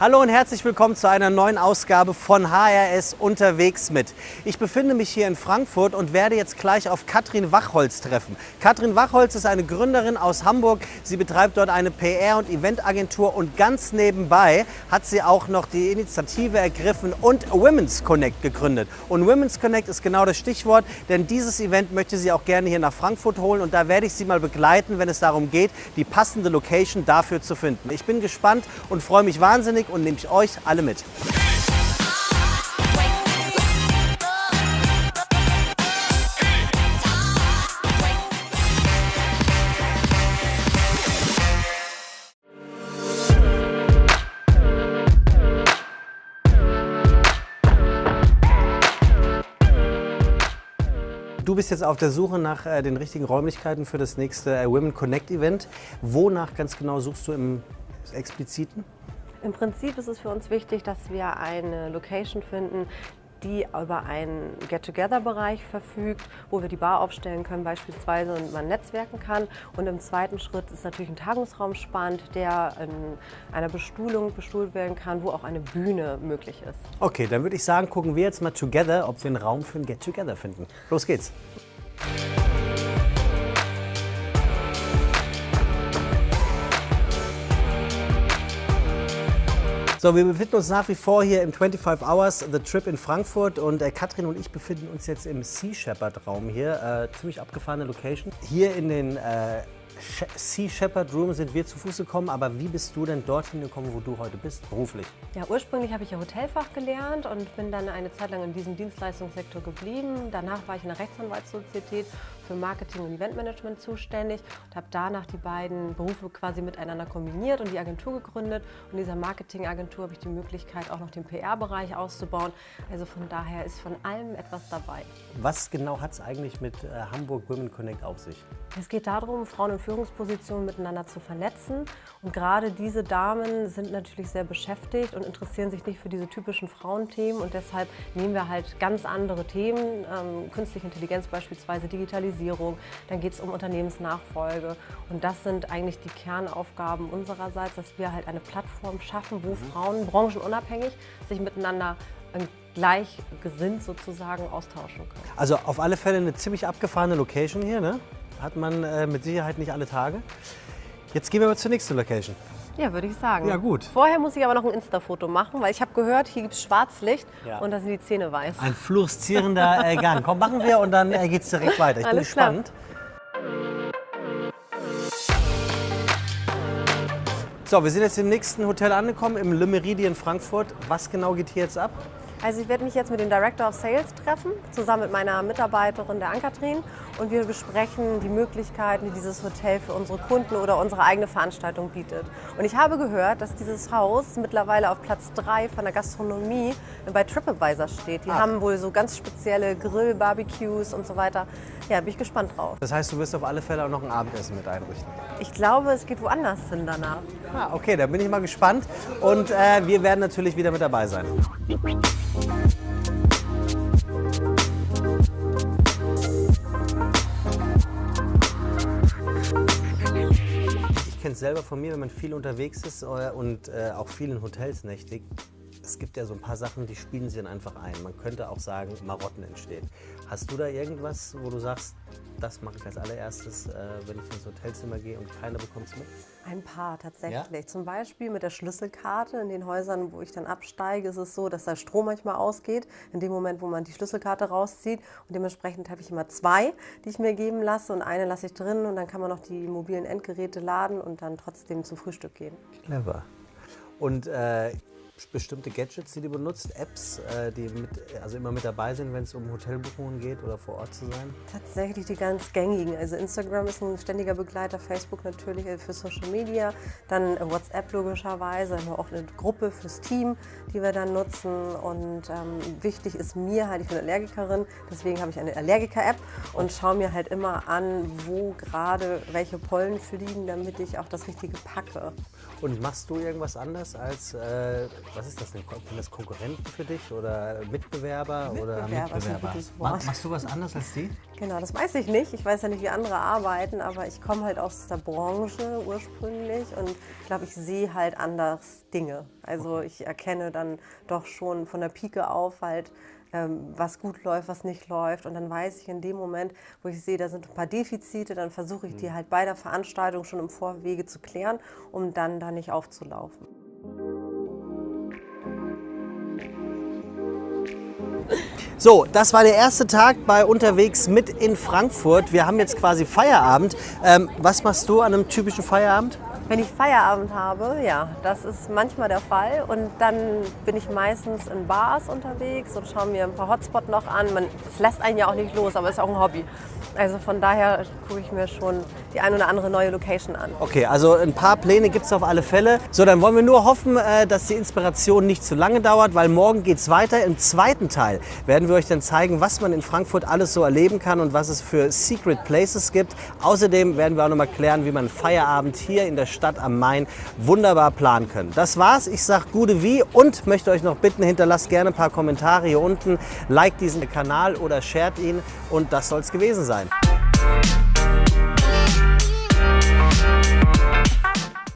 Hallo und herzlich willkommen zu einer neuen Ausgabe von HRS unterwegs mit. Ich befinde mich hier in Frankfurt und werde jetzt gleich auf Katrin Wachholz treffen. Katrin Wachholz ist eine Gründerin aus Hamburg. Sie betreibt dort eine PR- und Eventagentur und ganz nebenbei hat sie auch noch die Initiative ergriffen und Women's Connect gegründet. Und Women's Connect ist genau das Stichwort, denn dieses Event möchte sie auch gerne hier nach Frankfurt holen und da werde ich sie mal begleiten, wenn es darum geht, die passende Location dafür zu finden. Ich bin gespannt und freue mich wahnsinnig und nehme ich euch alle mit. Du bist jetzt auf der Suche nach äh, den richtigen Räumlichkeiten für das nächste äh, Women Connect Event. Wonach ganz genau suchst du im Expliziten? Im Prinzip ist es für uns wichtig, dass wir eine Location finden, die über einen Get-Together-Bereich verfügt, wo wir die Bar aufstellen können beispielsweise und man netzwerken kann. Und im zweiten Schritt ist natürlich ein Tagungsraum spannend, der in einer Bestuhlung bestuhlt werden kann, wo auch eine Bühne möglich ist. Okay, dann würde ich sagen, gucken wir jetzt mal together, ob wir einen Raum für ein Get-Together finden. Los geht's! So, wir befinden uns nach wie vor hier im 25 Hours The Trip in Frankfurt und äh, Katrin und ich befinden uns jetzt im Sea Shepherd Raum hier. Äh, ziemlich abgefahrene Location. Hier in den äh, Sea Shepherd Room sind wir zu Fuß gekommen, aber wie bist du denn dorthin gekommen, wo du heute bist, beruflich? Ja, ursprünglich habe ich ja Hotelfach gelernt und bin dann eine Zeit lang in diesem Dienstleistungssektor geblieben. Danach war ich in der Rechtsanwaltssozietät für Marketing und Eventmanagement zuständig und habe danach die beiden Berufe quasi miteinander kombiniert und die Agentur gegründet. Und in dieser Marketingagentur habe ich die Möglichkeit, auch noch den PR-Bereich auszubauen. Also von daher ist von allem etwas dabei. Was genau hat es eigentlich mit äh, Hamburg Women Connect auf sich? Es geht darum, Frauen in Führungspositionen miteinander zu vernetzen. Und gerade diese Damen sind natürlich sehr beschäftigt und interessieren sich nicht für diese typischen Frauenthemen. Und deshalb nehmen wir halt ganz andere Themen, ähm, künstliche Intelligenz beispielsweise, Digitalisierung. Dann geht es um Unternehmensnachfolge. Und das sind eigentlich die Kernaufgaben unsererseits, dass wir halt eine Plattform schaffen, wo mhm. Frauen branchenunabhängig sich miteinander gleichgesinnt sozusagen austauschen können. Also auf alle Fälle eine ziemlich abgefahrene Location hier, ne? Hat man äh, mit Sicherheit nicht alle Tage. Jetzt gehen wir mal zur nächsten Location. Ja, würde ich sagen. Ja, gut. Vorher muss ich aber noch ein Insta-Foto machen, weil ich habe gehört, hier gibt es Schwarzlicht ja. und da sind die Zähne weiß. Ein fluoreszierender äh, Gang. Komm, machen wir und dann äh, geht es direkt weiter. Ich Alles bin gespannt. So, wir sind jetzt im nächsten Hotel angekommen, im Le Meridien Frankfurt. Was genau geht hier jetzt ab? Also ich werde mich jetzt mit dem Director of Sales treffen, zusammen mit meiner Mitarbeiterin der Ankatrin und wir besprechen die Möglichkeiten, die dieses Hotel für unsere Kunden oder unsere eigene Veranstaltung bietet. Und ich habe gehört, dass dieses Haus mittlerweile auf Platz 3 von der Gastronomie bei TripAdvisor steht. Die ah. haben wohl so ganz spezielle Grill, Barbecues und so weiter. Ja, bin ich gespannt drauf. Das heißt, du wirst auf alle Fälle auch noch ein Abendessen mit einrichten? Ich glaube, es geht woanders hin danach. Ah, okay, dann bin ich mal gespannt und äh, wir werden natürlich wieder mit dabei sein. Ich kenne es selber von mir, wenn man viel unterwegs ist äh, und äh, auch viel in Hotels nächtigt. Es gibt ja so ein paar Sachen, die spielen sie dann einfach ein. Man könnte auch sagen, Marotten entstehen. Hast du da irgendwas, wo du sagst, das mache ich als allererstes, äh, wenn ich ins Hotelzimmer gehe und keiner bekommt es mit? Ein paar tatsächlich. Ja? Zum Beispiel mit der Schlüsselkarte. In den Häusern, wo ich dann absteige, ist es so, dass der Strom manchmal ausgeht. In dem Moment, wo man die Schlüsselkarte rauszieht. Und dementsprechend habe ich immer zwei, die ich mir geben lasse. Und eine lasse ich drin. Und dann kann man noch die mobilen Endgeräte laden und dann trotzdem zum Frühstück gehen. Clever. Und äh, bestimmte Gadgets, die du benutzt, Apps, äh, die mit, also immer mit dabei sind, wenn es um Hotelbuchungen geht oder vor Ort zu sein? Tatsächlich die ganz gängigen. Also Instagram ist ein ständiger Begleiter, Facebook natürlich für Social Media, dann WhatsApp logischerweise, haben wir auch eine Gruppe fürs Team, die wir dann nutzen. Und ähm, wichtig ist mir halt, ich bin Allergikerin, deswegen habe ich eine Allergiker-App und schaue mir halt immer an, wo gerade welche Pollen fliegen, damit ich auch das Richtige packe. Und machst du irgendwas anders als, äh, was ist das denn? Sind das Konkurrenten für dich oder Mitbewerber? Mitbewerber, oder Mitbewerber. Machst du was anders als die? Genau, das weiß ich nicht. Ich weiß ja nicht, wie andere arbeiten, aber ich komme halt aus der Branche ursprünglich und ich glaube, ich sehe halt anders Dinge. Also ich erkenne dann doch schon von der Pike auf halt, ähm, was gut läuft, was nicht läuft. Und dann weiß ich in dem Moment, wo ich sehe, da sind ein paar Defizite, dann versuche ich die halt bei der Veranstaltung schon im Vorwege zu klären, um dann da nicht aufzulaufen. So, das war der erste Tag bei Unterwegs mit in Frankfurt. Wir haben jetzt quasi Feierabend. Ähm, was machst du an einem typischen Feierabend? Wenn ich Feierabend habe, ja, das ist manchmal der Fall. Und dann bin ich meistens in Bars unterwegs und schaue mir ein paar Hotspots noch an. Man, es lässt einen ja auch nicht los, aber es ist auch ein Hobby. Also von daher gucke ich mir schon die ein oder andere neue Location an. Okay, also ein paar Pläne gibt es auf alle Fälle. So, dann wollen wir nur hoffen, äh, dass die Inspiration nicht zu lange dauert, weil morgen geht es weiter. Im zweiten Teil werden wir euch dann zeigen, was man in Frankfurt alles so erleben kann und was es für Secret Places gibt. Außerdem werden wir auch noch mal klären, wie man Feierabend hier in der Stadt am Main wunderbar planen können. Das war's. Ich sage gute wie und möchte euch noch bitten, hinterlasst gerne ein paar Kommentare hier unten, liked diesen Kanal oder shared ihn und das soll es gewesen sein.